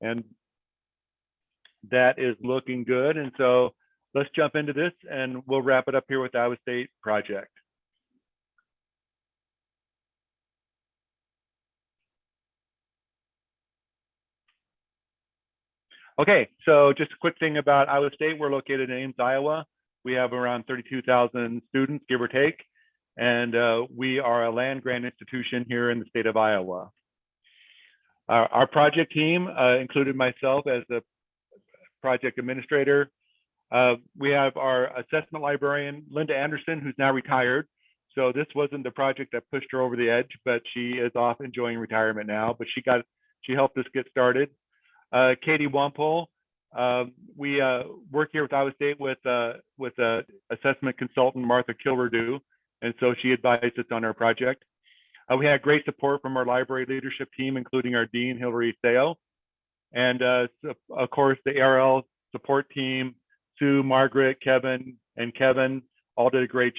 And that is looking good. And so let's jump into this and we'll wrap it up here with Iowa State project. Okay, so just a quick thing about Iowa State. We're located in Ames, Iowa. We have around 32,000 students, give or take, and uh, we are a land grant institution here in the state of Iowa. Our, our project team uh, included myself as the project administrator. Uh, we have our assessment librarian, Linda Anderson, who's now retired. So this wasn't the project that pushed her over the edge, but she is off enjoying retirement now, but she got, she helped us get started. Uh, Katie Wampole, um, we uh, work here with Iowa State with uh, with uh, assessment consultant Martha Kilredo, and so she advised us on our project. Uh, we had great support from our library leadership team, including our dean Hilary Seo, and uh, of course the ARL support team, Sue, Margaret, Kevin, and Kevin all did a great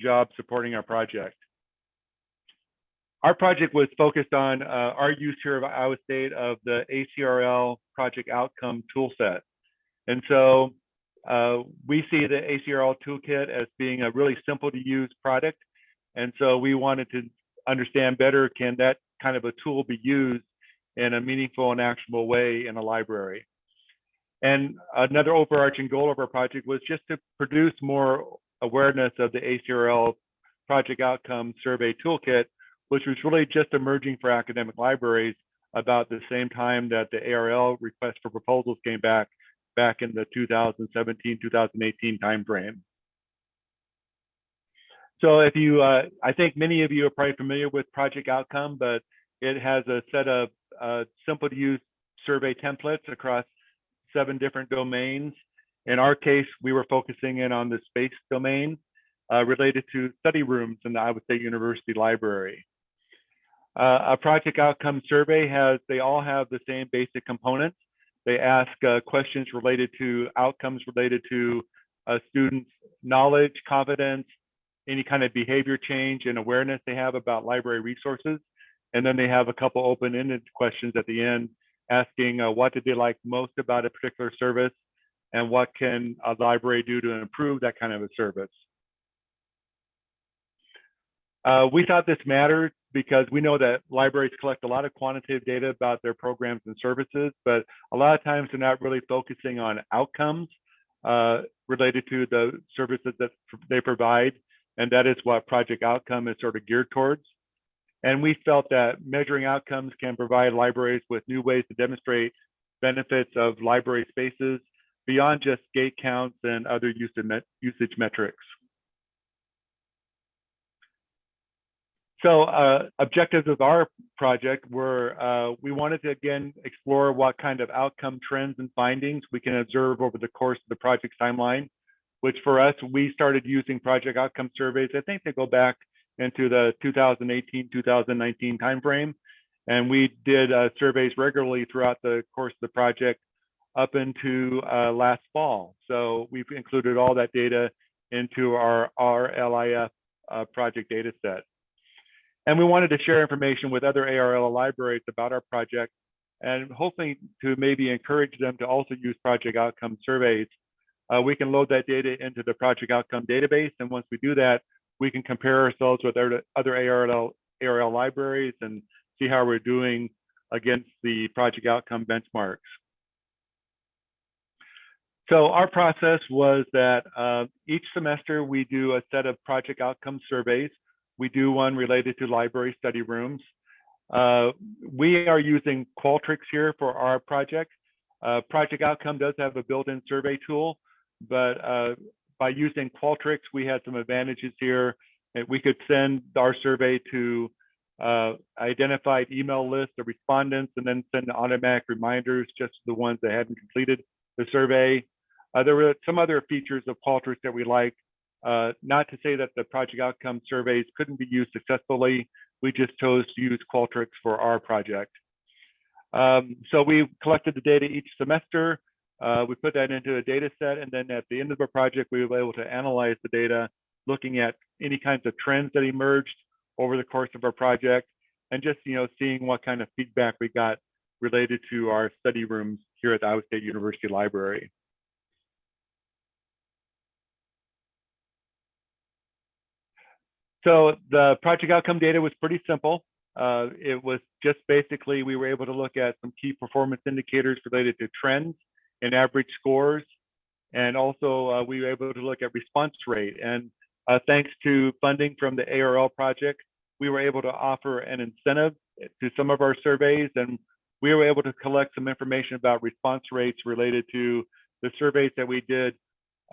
job supporting our project. Our project was focused on uh, our use here of Iowa State of the ACRL project outcome toolset. And so uh, we see the ACRL toolkit as being a really simple to use product. And so we wanted to understand better, can that kind of a tool be used in a meaningful and actionable way in a library? And another overarching goal of our project was just to produce more awareness of the ACRL project outcome survey toolkit which was really just emerging for academic libraries about the same time that the ARL request for proposals came back back in the 2017 2018 timeframe. So if you, uh, I think many of you are probably familiar with Project Outcome, but it has a set of uh, simple to use survey templates across seven different domains. In our case, we were focusing in on the space domain uh, related to study rooms in the Iowa State University Library. Uh, a project outcome survey has, they all have the same basic components. They ask uh, questions related to outcomes related to a student's knowledge, confidence, any kind of behavior change and awareness they have about library resources. And then they have a couple open-ended questions at the end asking uh, what did they like most about a particular service and what can a library do to improve that kind of a service. Uh, we thought this mattered because we know that libraries collect a lot of quantitative data about their programs and services, but a lot of times they're not really focusing on outcomes uh, related to the services that they provide. And that is what Project Outcome is sort of geared towards. And we felt that measuring outcomes can provide libraries with new ways to demonstrate benefits of library spaces beyond just gate counts and other usage metrics. So uh, objectives of our project were uh, we wanted to again explore what kind of outcome trends and findings we can observe over the course of the project timeline, which for us, we started using project outcome surveys. I think they go back into the 2018, 2019 timeframe. And we did uh, surveys regularly throughout the course of the project up into uh, last fall. So we've included all that data into our RLIF uh, project data set. And we wanted to share information with other ARL libraries about our project and hopefully to maybe encourage them to also use project outcome surveys. Uh, we can load that data into the project outcome database. And once we do that, we can compare ourselves with other, other ARL, ARL libraries and see how we're doing against the project outcome benchmarks. So our process was that uh, each semester we do a set of project outcome surveys we do one related to library study rooms. Uh, we are using Qualtrics here for our project. Uh, project Outcome does have a built-in survey tool, but uh, by using Qualtrics, we had some advantages here. We could send our survey to uh, identified email list of respondents and then send automatic reminders just to the ones that hadn't completed the survey. Uh, there were some other features of Qualtrics that we liked. Uh, not to say that the project outcome surveys couldn't be used successfully. We just chose to use Qualtrics for our project. Um, so we collected the data each semester. Uh, we put that into a data set, and then at the end of our project, we were able to analyze the data, looking at any kinds of trends that emerged over the course of our project, and just you know seeing what kind of feedback we got related to our study rooms here at the Iowa State University Library. So the project outcome data was pretty simple. Uh, it was just basically we were able to look at some key performance indicators related to trends and average scores. And also uh, we were able to look at response rate. And uh, thanks to funding from the ARL project, we were able to offer an incentive to some of our surveys. And we were able to collect some information about response rates related to the surveys that we did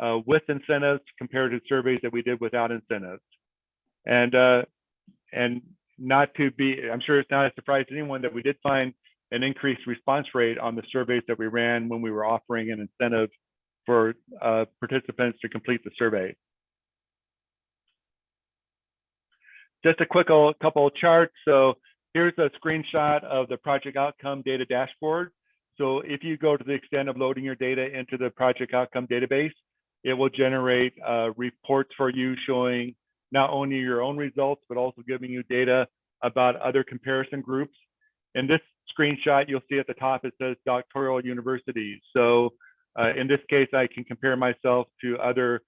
uh, with incentives compared to surveys that we did without incentives. And uh, and not to be, I'm sure it's not a surprise to anyone that we did find an increased response rate on the surveys that we ran when we were offering an incentive for uh, participants to complete the survey. Just a quick couple of charts. So here's a screenshot of the project outcome data dashboard. So if you go to the extent of loading your data into the project outcome database, it will generate uh, reports for you showing not only your own results, but also giving you data about other comparison groups. And this screenshot, you'll see at the top, it says doctoral universities. So uh, in this case, I can compare myself to other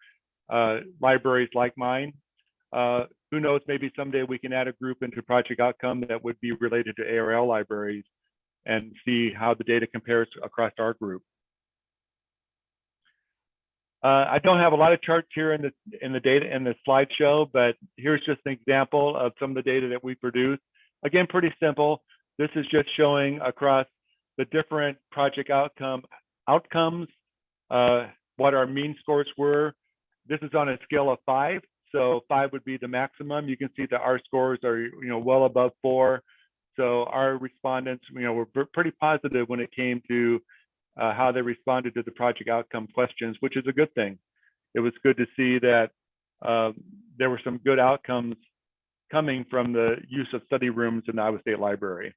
uh, libraries like mine. Uh, who knows, maybe someday we can add a group into Project Outcome that would be related to ARL libraries and see how the data compares across our group. Uh, I don't have a lot of charts here in the in the data in the slideshow, but here's just an example of some of the data that we produce. Again, pretty simple. This is just showing across the different project outcome outcomes uh, what our mean scores were. This is on a scale of five, so five would be the maximum. You can see that our scores are you know well above four. So our respondents, you know, were pretty positive when it came to uh, how they responded to the project outcome questions, which is a good thing. It was good to see that uh, there were some good outcomes coming from the use of study rooms in the Iowa State Library.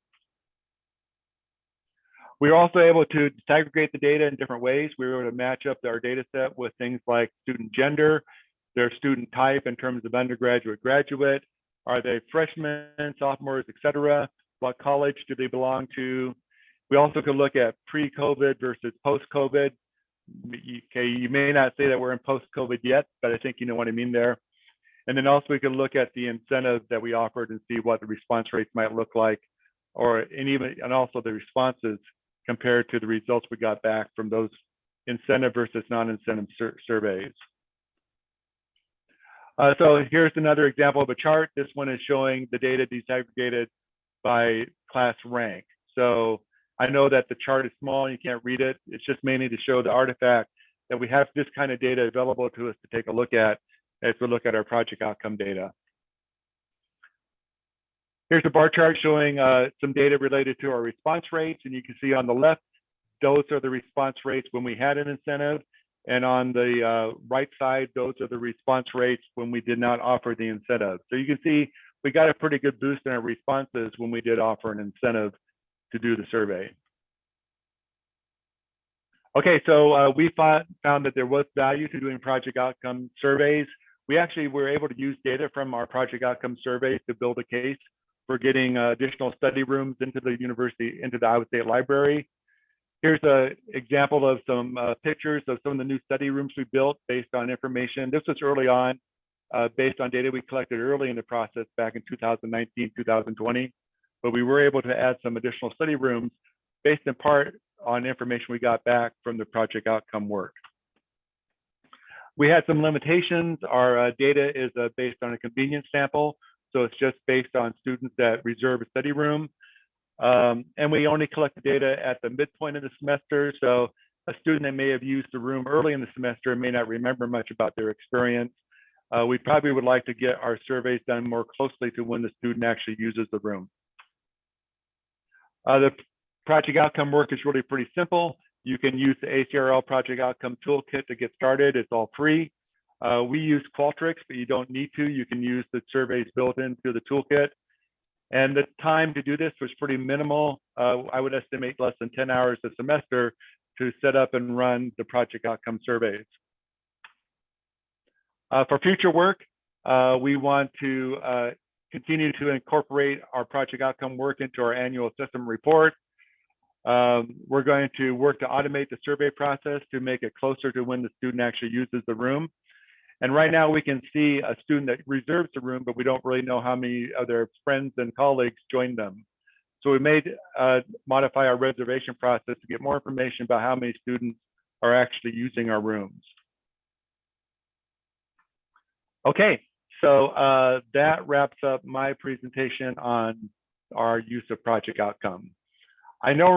We were also able to disaggregate the data in different ways. We were able to match up our data set with things like student gender, their student type in terms of undergraduate, graduate, are they freshmen, sophomores, et cetera? What college do they belong to? We also could look at pre-COVID versus post-COVID. Okay, you may not say that we're in post-COVID yet, but I think you know what I mean there. And then also we could look at the incentives that we offered and see what the response rates might look like, or and even and also the responses compared to the results we got back from those incentive versus non-incentive sur surveys. Uh, so here's another example of a chart. This one is showing the data disaggregated by class rank. So I know that the chart is small, you can't read it. It's just mainly to show the artifact that we have this kind of data available to us to take a look at as we look at our project outcome data. Here's a bar chart showing uh, some data related to our response rates. And you can see on the left, those are the response rates when we had an incentive. And on the uh, right side, those are the response rates when we did not offer the incentive. So you can see we got a pretty good boost in our responses when we did offer an incentive to do the survey. Okay, so uh, we found, found that there was value to doing project outcome surveys. We actually were able to use data from our project outcome surveys to build a case for getting uh, additional study rooms into the university, into the Iowa State Library. Here's an example of some uh, pictures of some of the new study rooms we built based on information. This was early on, uh, based on data we collected early in the process back in 2019, 2020 but we were able to add some additional study rooms based in part on information we got back from the project outcome work. We had some limitations. Our uh, data is uh, based on a convenience sample, so it's just based on students that reserve a study room. Um, and we only collect the data at the midpoint of the semester, so a student that may have used the room early in the semester may not remember much about their experience. Uh, we probably would like to get our surveys done more closely to when the student actually uses the room. Uh, the project outcome work is really pretty simple. You can use the ACRL project outcome toolkit to get started. It's all free. Uh, we use Qualtrics, but you don't need to. You can use the surveys built into the toolkit. And the time to do this was pretty minimal. Uh, I would estimate less than 10 hours a semester to set up and run the project outcome surveys. Uh, for future work, uh, we want to uh, continue to incorporate our project outcome work into our annual system report. Um, we're going to work to automate the survey process to make it closer to when the student actually uses the room. And right now we can see a student that reserves the room, but we don't really know how many of their friends and colleagues joined them. So we made uh, modify our reservation process to get more information about how many students are actually using our rooms. Okay, so uh, that wraps up my presentation on our use of project outcome. I know